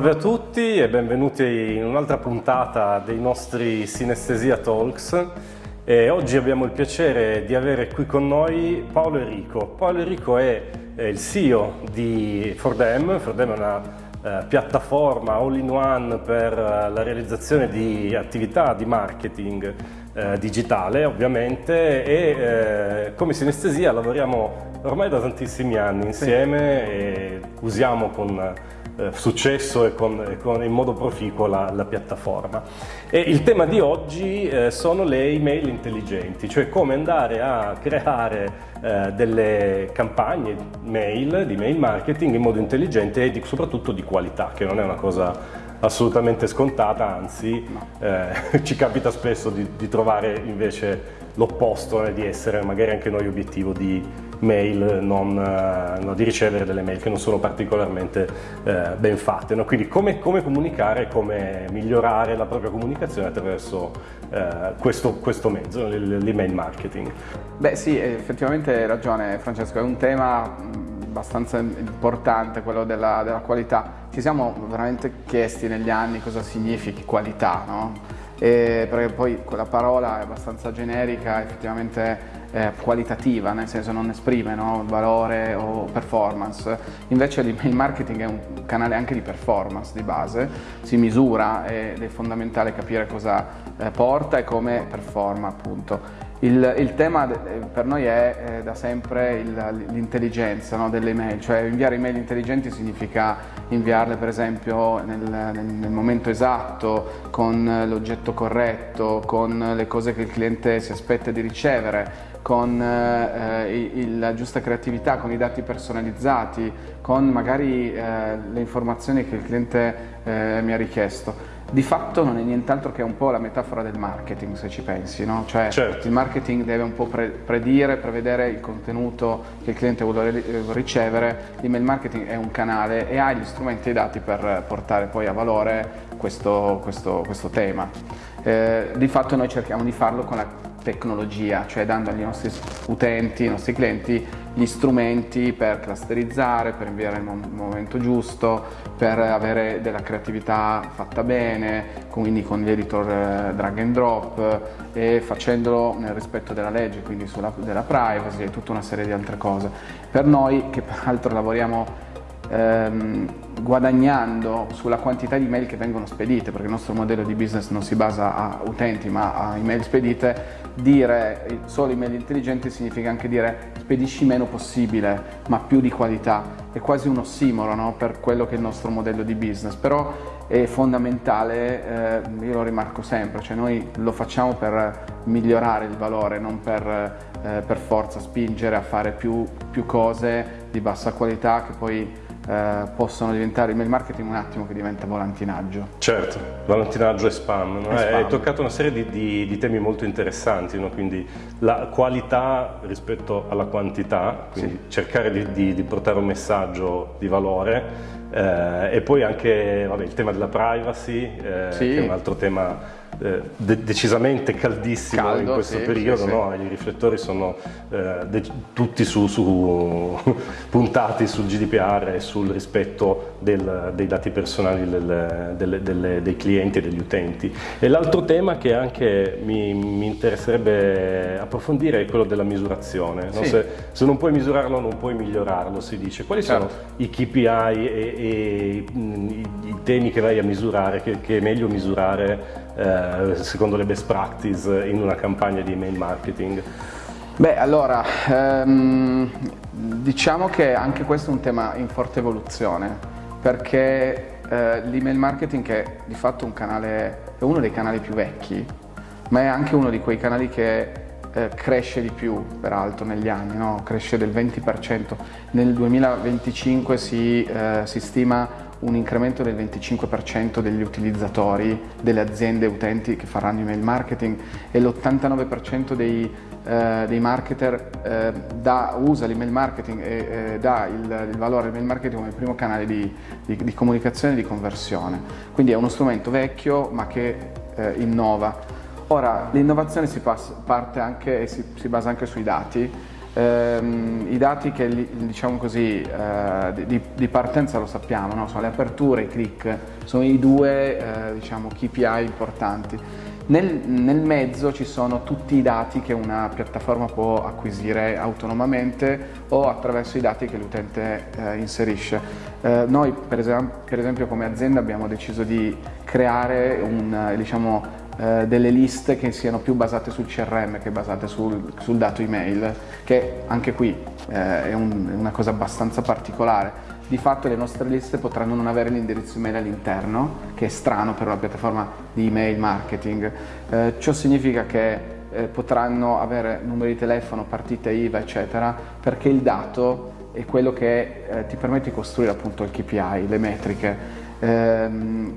Salve a tutti e benvenuti in un'altra puntata dei nostri Sinestesia Talks. E oggi abbiamo il piacere di avere qui con noi Paolo Enrico. Paolo Enrico è, il CEO di Fordem. Fordem è una eh, piattaforma all-in-one per eh, la realizzazione di attività di marketing eh, digitale ovviamente e come sinestesia lavoriamo ormai da tantissimi anni insieme sì. e usiamo con eh, successo e, con, e con, in modo proficuo la, la, piattaforma. E il tema di oggi eh, sono le email intelligenti, cioè come andare a creare eh, delle campagne mail, di mail marketing in modo intelligente e di, soprattutto di qualità, che non è una cosa assolutamente scontata, anzi no. eh, ci capita spesso di, di trovare invece l'opposto, eh, di essere magari anche noi obiettivo di mail, non, uh, no, di ricevere delle mail che non sono particolarmente uh, ben fatte. No? Quindi come, come, comunicare, come migliorare la propria comunicazione attraverso uh, questo, questo, mezzo, l'email marketing. Beh sì, effettivamente hai ragione Francesco, è un tema abbastanza importante quello della, della qualità. Ci siamo veramente chiesti negli anni cosa significhi qualità, no? E perché poi quella parola è abbastanza generica, effettivamente eh, qualitativa, nel senso non esprime no, valore o performance. Invece l'email marketing è un canale anche di performance di base, si misura ed è fondamentale capire cosa eh, porta e come performa appunto. Il, il, tema per noi è eh, da sempre l'intelligenza no, delle email, cioè inviare email intelligenti significa inviarle per esempio nel, nel, nel momento esatto, con l'oggetto corretto, con le cose che il cliente si aspetta di ricevere, con eh, il, la giusta creatività, con i dati personalizzati, con magari eh, le informazioni che il cliente eh, mi ha richiesto di fatto non è nient'altro che un po' la metafora del marketing se ci pensi, no? cioè certo. il marketing deve un po' pre predire, prevedere il contenuto che il cliente vuole ricevere, l'email marketing è un canale e ha gli strumenti e i dati per portare poi a valore questo, questo, questo tema. Eh, di fatto noi cerchiamo di farlo con la tecnologia, cioè dando ai nostri utenti, ai nostri clienti gli strumenti per clusterizzare, per inviare nel momento giusto, per avere della creatività fatta bene, quindi con gli editor eh, drag and drop e facendolo nel rispetto della legge, quindi sulla, della privacy e tutta una serie di altre cose. Per noi, che peraltro lavoriamo ehm, guadagnando sulla quantità di email che vengono spedite, perché il nostro modello di business non si basa a utenti ma a email spedite, dire solo email intelligenti significa anche dire spedisci meno possibile ma più di qualità, è quasi un ossimoro no? per quello che è il nostro modello di business, però è fondamentale, eh, io lo rimarco sempre, cioè noi lo facciamo per migliorare il valore, non per, eh, per forza spingere a fare più, più cose di bassa qualità che poi eh, possono diventare email marketing un attimo che diventa volantinaggio. Certo, volantinaggio e spam. No? Hai toccato una serie di, di, di temi molto interessanti, no? quindi la qualità rispetto alla quantità, quindi sì. cercare di, di, portare un messaggio di valore eh, e poi anche vabbè, il tema della privacy, eh, sì. che è un altro tema eh, de decisamente caldissimo Caldo, in questo sì, periodo, sì, no? i riflettori sono eh, tutti su, su, puntati sul GDPR e sul rispetto del, dei dati personali del, delle, delle, dei clienti e degli utenti. E l'altro tema che anche mi, mi, interesserebbe approfondire è quello della misurazione. No? Se, se, non puoi misurarlo non puoi migliorarlo, si dice. Quali certo. sono i KPI e, e i, i, temi che vai a misurare, che, che è meglio misurare eh, secondo le best practice in una campagna di email marketing? Beh, allora, ehm, diciamo che anche questo è un tema in forte evoluzione, perché eh, l'email marketing è di fatto un canale, è uno dei canali più vecchi, ma è anche uno di quei canali che eh, cresce di più, peraltro, negli anni, no? cresce del 20%. Nel 2025 si, eh, si stima un incremento del 25% degli utilizzatori, delle aziende utenti che faranno email marketing e l'89% dei, eh, dei marketer eh, da, usa l'email marketing e eh, dà il, il, valore all'email marketing come primo canale di, di, di comunicazione e di conversione. Quindi è uno strumento vecchio ma che eh, innova. Ora, l'innovazione si si basa anche sui dati Ehm, I dati che diciamo così, eh, di, di, partenza lo sappiamo, no? sono le aperture, i click, sono i due eh, diciamo, KPI importanti. Nel, nel, mezzo ci sono tutti i dati che una piattaforma può acquisire autonomamente o attraverso i dati che l'utente eh, inserisce. Eh, noi per esempio, per esempio, come azienda abbiamo deciso di creare un, diciamo, eh, delle liste che siano più basate sul CRM che basate sul, sul dato email, che anche qui eh, è, un, è una cosa abbastanza particolare di fatto le nostre liste potranno non avere l'indirizzo email all'interno, che è strano per una piattaforma di email marketing. Eh, ciò significa che eh, potranno avere numeri di telefono, partite IVA, eccetera, perché il dato è quello che eh, ti permette di costruire appunto il KPI, le metriche, ehm,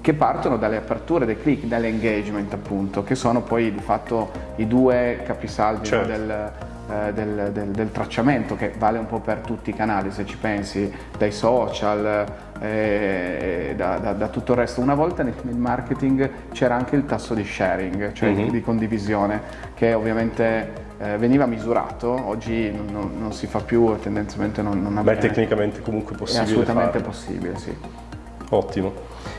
che partono dalle aperture dei click, dall'engagement appunto, che sono poi di fatto i due capisaldi certo. del eh, del, del, del, tracciamento che vale un po' per tutti i canali se ci pensi, dai social, eh, da, da, da, tutto il resto. Una volta nel, nel marketing c'era anche il tasso di sharing, cioè mm-hmm. di, di, condivisione, che ovviamente eh, veniva misurato, oggi non, non, si fa più e tendenzialmente non, non avviene. È tecnicamente comunque possibile È assolutamente farlo. possibile, sì. Ottimo.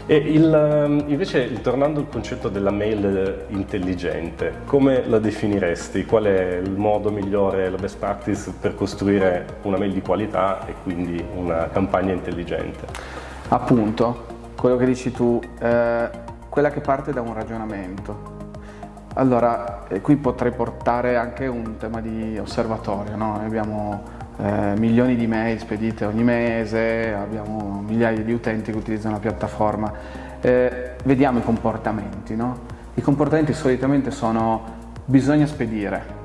E il, ehm, invece, tornando al concetto della mail intelligente, come la definiresti? Qual è il modo migliore, la best practice per costruire una mail di qualità e quindi una campagna intelligente? Appunto, quello che dici tu, eh, quella che parte da un ragionamento. Allora, eh, qui potrei portare anche un tema di osservatorio, no? Abbiamo eh, milioni di mail spedite ogni mese, abbiamo migliaia di utenti che utilizzano la piattaforma, eh, vediamo i comportamenti. No? I comportamenti solitamente sono bisogna spedire,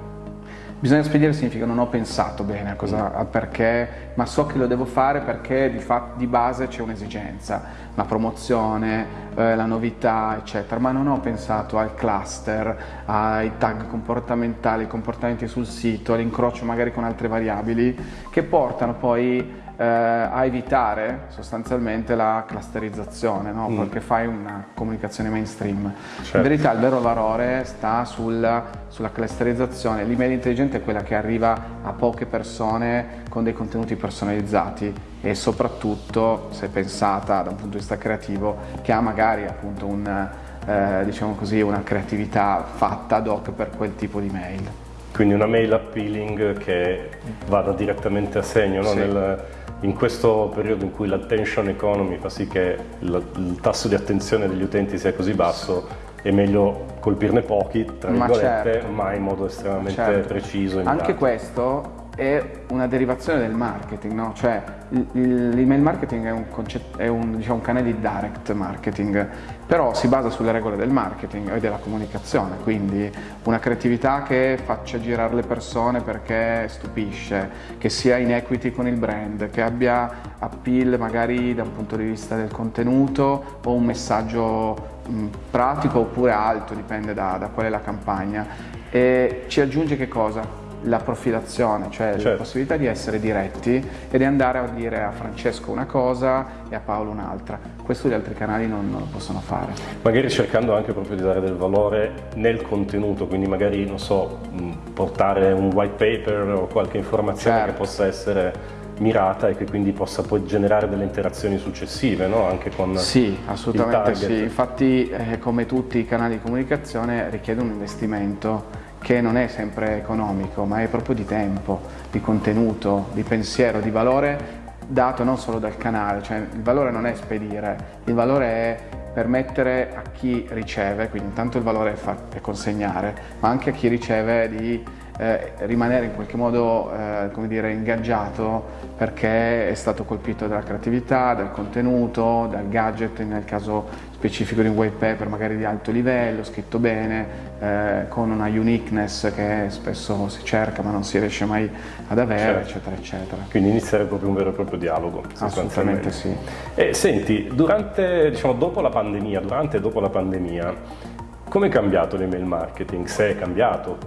Bisogna spedire significa non ho pensato bene a cosa, al perché, ma so che lo devo fare perché di, di base c'è un'esigenza, la promozione, eh, la novità, eccetera, ma non ho pensato al cluster, ai tag comportamentali, ai comportamenti sul sito, all'incrocio magari con altre variabili che portano poi eh, a evitare sostanzialmente la clusterizzazione, no? mm. perché fai una comunicazione mainstream. Certo. In verità il vero valore sta sul, sulla clusterizzazione, l'email intelligente è quella che arriva a poche persone con dei contenuti personalizzati e soprattutto se pensata da un punto di vista creativo che ha magari appunto un, eh, diciamo così, una creatività fatta ad hoc per quel tipo di mail. Quindi una mail appealing che vada direttamente a segno no? sì. Nel, in questo periodo in cui l'attention economy fa sì che il, tasso di attenzione degli utenti sia così basso, è meglio colpirne pochi, tra virgolette, ma, certo. ma in modo estremamente certo. preciso. Anche questo è una derivazione del marketing, no? cioè l'email marketing è un, è un, diciamo, un canale di direct marketing, però si basa sulle regole del marketing e della comunicazione, quindi una creatività che faccia girare le persone perché stupisce, che sia in equity con il brand, che abbia appeal magari da un punto di vista del contenuto o un messaggio mh, pratico oppure alto, dipende da, da qual è la campagna. E ci aggiunge che cosa? La profilazione, cioè certo. la possibilità di essere diretti e di andare a dire a Francesco una cosa e a Paolo un'altra. Questo gli altri canali non, non, lo possono fare. Magari cercando anche proprio di dare del valore nel contenuto, quindi magari, non so, portare un white paper o qualche informazione certo. che possa essere mirata e che quindi possa poi generare delle interazioni successive no? anche con Sì, assolutamente sì, infatti eh, come tutti i canali di comunicazione richiede un investimento che non è sempre economico, ma è proprio di tempo, di contenuto, di pensiero, di valore dato non solo dal canale, cioè il valore non è spedire, il valore è permettere a chi riceve, quindi intanto il valore è, consegnare, ma anche a chi riceve di eh, rimanere in qualche modo eh, come dire, ingaggiato perché è stato colpito dalla creatività, dal contenuto, dal gadget nel caso specifico di un white paper magari di alto livello, scritto bene, eh, con una uniqueness che spesso si cerca ma non si riesce mai ad avere, certo. eccetera, eccetera. Quindi iniziare proprio un vero e proprio dialogo. Assolutamente sì. E senti, durante, diciamo, dopo la pandemia, durante e dopo la pandemia, come è cambiato l'email marketing? Se è cambiato?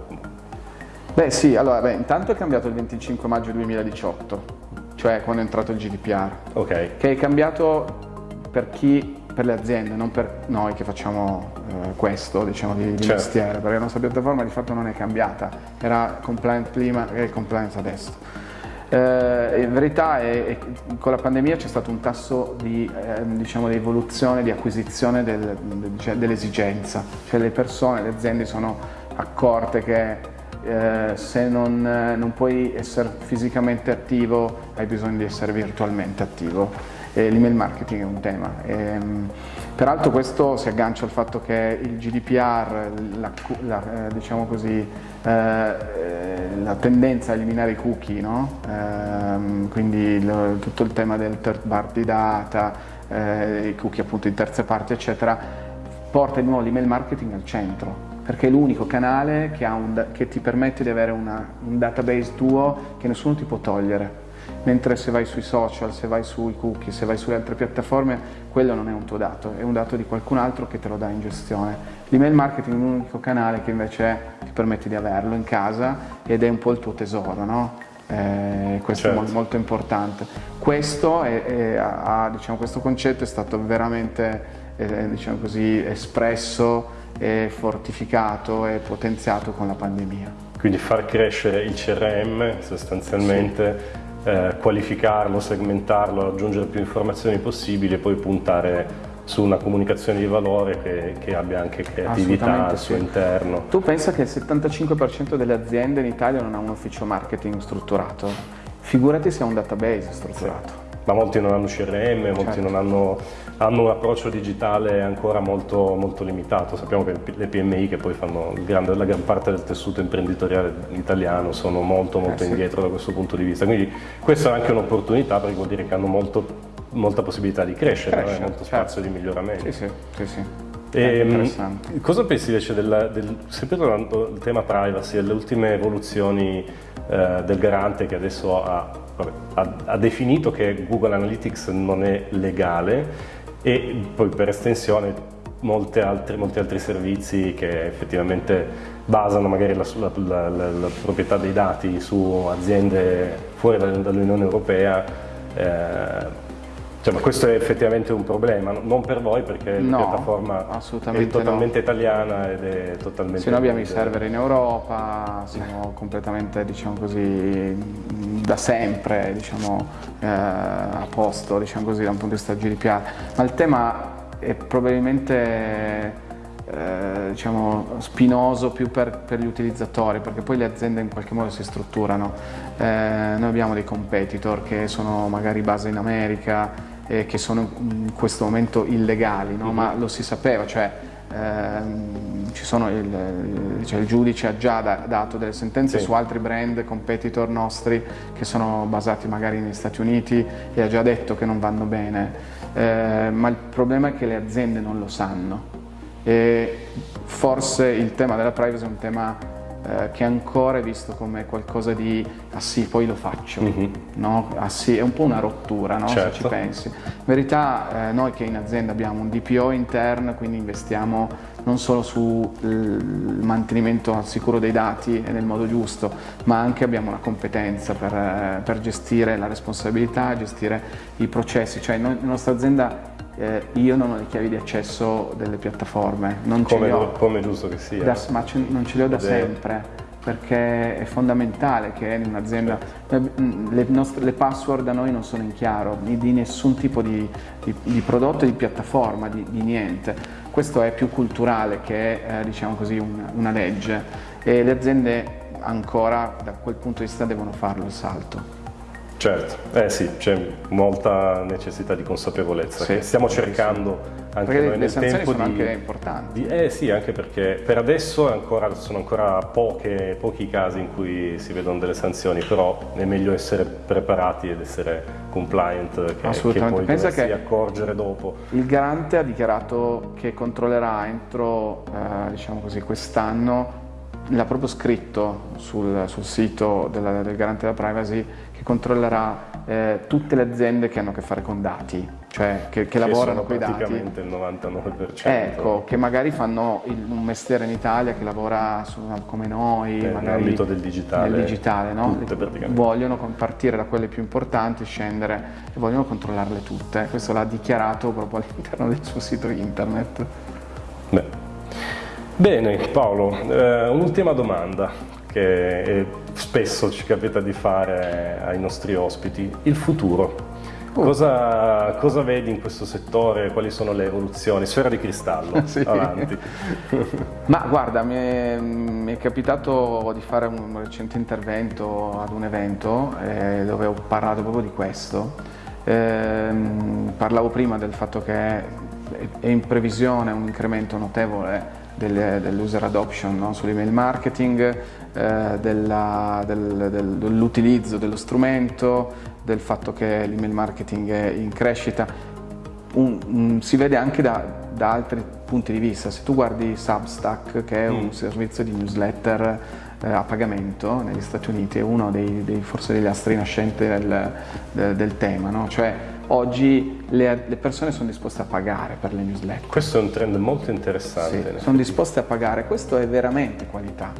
Beh sì, allora beh, intanto è cambiato il 25 maggio 2018, cioè quando è entrato il GDPR. Ok. Che è cambiato per chi per le aziende, non per noi che facciamo eh, questo diciamo, di, di certo. mestiere, perché la nostra piattaforma di fatto non è cambiata, era compliant prima e compliance adesso. Eh, in verità è, è, con la pandemia c'è stato un tasso di eh, diciamo, evoluzione, di acquisizione del, del, dell'esigenza, cioè le persone, le aziende sono accorte che eh, se non, non, puoi essere fisicamente attivo hai bisogno di essere virtualmente attivo e l'email marketing è un tema. E, ehm, peraltro questo si aggancia al fatto che il GDPR, la, la, eh, diciamo così, eh, la tendenza a eliminare i cookie, no? eh, quindi lo, tutto il tema del third party data, eh, i cookie appunto in terze parti eccetera, porta di nuovo l'email marketing al centro perché è l'unico canale che, un, che, ti permette di avere una, un database tuo che nessuno ti può togliere mentre se vai sui social, se vai sui cookie, se vai sulle altre piattaforme, quello non è un tuo dato, è un dato di qualcun altro che te lo dà in gestione. L'email marketing è l'unico canale che invece ti permette di averlo in casa ed è un po' il tuo tesoro, no? Eh, questo certo. è molto importante. Questo, è, è, ha, diciamo, questo concetto è stato veramente eh, diciamo così, espresso e fortificato e potenziato con la pandemia. Quindi far crescere il CRM sostanzialmente sì eh, qualificarlo, segmentarlo, aggiungere più informazioni possibili e poi puntare su una comunicazione di valore che, che abbia anche creatività al suo sì. interno. Tu pensa che il 75% delle aziende in Italia non ha un ufficio marketing strutturato? Figurati se ha un database strutturato. Sì ma molti non hanno CRM, molti certo. non hanno, hanno, un approccio digitale ancora molto, molto, limitato. Sappiamo che le PMI che poi fanno grande, la gran parte del tessuto imprenditoriale italiano sono molto molto eh, indietro sì. da questo punto di vista. Quindi questa è anche un'opportunità perché vuol dire che hanno molto, molta possibilità di crescere, crescere molto certo. spazio di miglioramento. Sì, sì, sì, sì. E, ehm, cosa pensi invece del, del, sempre tornando al tema privacy, alle ultime evoluzioni eh, del garante che adesso ha, vabbè, ha, ha, definito che Google Analytics non è legale e poi per estensione altri, molti altri servizi che effettivamente basano magari la, la, la, la proprietà dei dati su aziende fuori dall'Unione Europea eh, cioè, ma questo è effettivamente un problema, non per voi perché no, la piattaforma è totalmente no. italiana ed è totalmente... Se noi abbiamo i server in Europa, siamo completamente, diciamo così, da sempre, diciamo, eh, a posto, diciamo così, da un punto di vista GDPR, ma il tema è probabilmente eh, diciamo, spinoso più per, per, gli utilizzatori perché poi le aziende in qualche modo si strutturano. Eh, noi abbiamo dei competitor che sono magari base in America, eh, che sono in questo momento illegali, no? ma lo si sapeva, cioè, ehm, il, cioè il, giudice ha già da, dato delle sentenze sì. su altri brand competitor nostri che sono basati magari negli Stati Uniti e ha già detto che non vanno bene, eh, ma il problema è che le aziende non lo sanno e forse il tema della privacy è un tema eh, che ancora è visto come qualcosa di ah sì, poi lo faccio, mm -hmm. no? ah sì, è un po' una rottura no? certo. se ci certo. pensi. In verità eh, noi che in azienda abbiamo un DPO interno, quindi investiamo non solo sul mantenimento al sicuro dei dati e nel modo giusto, ma anche abbiamo la competenza per, eh, per gestire la responsabilità, gestire i processi, cioè noi, la nostra azienda eh, io non ho le chiavi di accesso delle piattaforme, non come, ce le ho. Come giusto che sia. Da, ma non ce le ho da sempre perché è fondamentale che in un'azienda certo. le, le, password da noi non sono in chiaro di nessun tipo di, di, di prodotto, di piattaforma, di, di, niente. Questo è più culturale che eh, diciamo così una, una legge e le aziende ancora da quel punto di vista devono farlo il salto. Certo, eh sì, c'è molta necessità di consapevolezza sì, stiamo cercando sì. anche perché noi nel tempo sono di, anche importanti. Di, eh sì, anche perché per adesso ancora, sono ancora poche, pochi casi in cui si vedono delle sanzioni, però è meglio essere preparati ed essere compliant che, Assolutamente. che poi Pensa che accorgere dopo. Il garante ha dichiarato che controllerà entro eh, diciamo così, quest'anno l'ha proprio scritto sul, sul sito della, del garante della privacy controllerà eh, tutte le aziende che hanno a che fare con dati, cioè che, che, che lavorano con i dati. praticamente il 99%. Ecco, che magari fanno il, un mestiere in Italia che lavora su, come noi, eh, nell'ambito del digitale. Nel digitale no? vogliono partire da quelle più importanti, scendere e vogliono controllarle tutte. Questo l'ha dichiarato proprio all'interno del suo sito internet. Beh. Bene Paolo, eh, un'ultima domanda che spesso ci capita di fare ai nostri ospiti, il futuro. Oh. Cosa, cosa, vedi in questo settore? Quali sono le evoluzioni? Sfera di cristallo, sì. avanti. Ma guarda, mi è, mi è, capitato di fare un recente intervento ad un evento eh, dove ho parlato proprio di questo. Eh, parlavo prima del fatto che è in previsione un incremento notevole dell'user adoption no? sull'email marketing, eh, dell'utilizzo del, dello strumento, del fatto che l'email marketing è in crescita. Un, un, si vede anche da, da, altri punti di vista. Se tu guardi Substack, che è un mm. servizio di newsletter eh, a pagamento negli Stati Uniti, è uno dei, dei forse degli astri nascenti del, del, del tema, no? cioè oggi le, le, persone sono disposte a pagare per le newsletter. Questo è un trend molto interessante. Sì, sono disposte a pagare, questo è veramente qualità,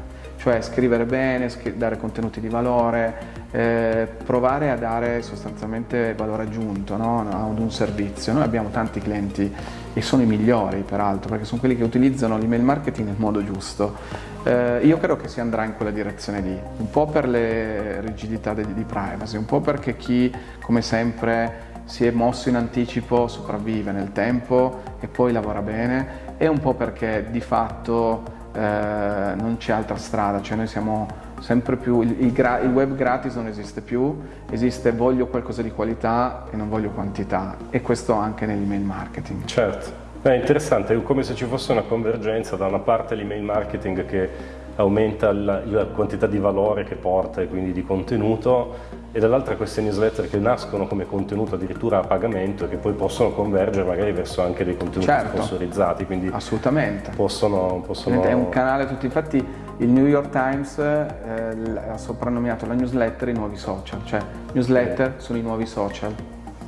cioè scrivere bene, dare contenuti di valore, eh, provare a dare sostanzialmente valore aggiunto no? ad un servizio. Noi abbiamo tanti clienti e sono i migliori peraltro perché sono quelli che utilizzano l'email marketing nel modo giusto. Eh, io credo che si andrà in quella direzione lì, un po' per le rigidità di, di privacy, un po' perché chi come sempre si è mosso in anticipo, sopravvive nel tempo e poi lavora bene e un po' perché di fatto eh, non c'è altra strada, cioè noi siamo sempre più, il, il, il, web gratis non esiste più, esiste voglio qualcosa di qualità e non voglio quantità e questo anche nell'email marketing. Certo, è interessante, è come se ci fosse una convergenza da una parte l'email marketing che aumenta la, la, quantità di valore che porta e quindi di contenuto e dall'altra queste newsletter che nascono come contenuto addirittura a pagamento e che poi possono convergere magari verso anche dei contenuti certo, sponsorizzati quindi assolutamente possono, possono... è un canale tutti infatti il New York Times eh, ha soprannominato la newsletter i nuovi social cioè newsletter Bene. sono i nuovi social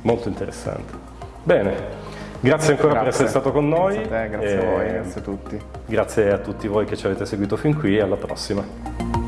molto interessante bene Grazie ancora grazie. per essere stato con noi. Grazie a te, grazie a voi, grazie a tutti. Grazie a tutti voi che ci avete seguito fin qui e alla prossima.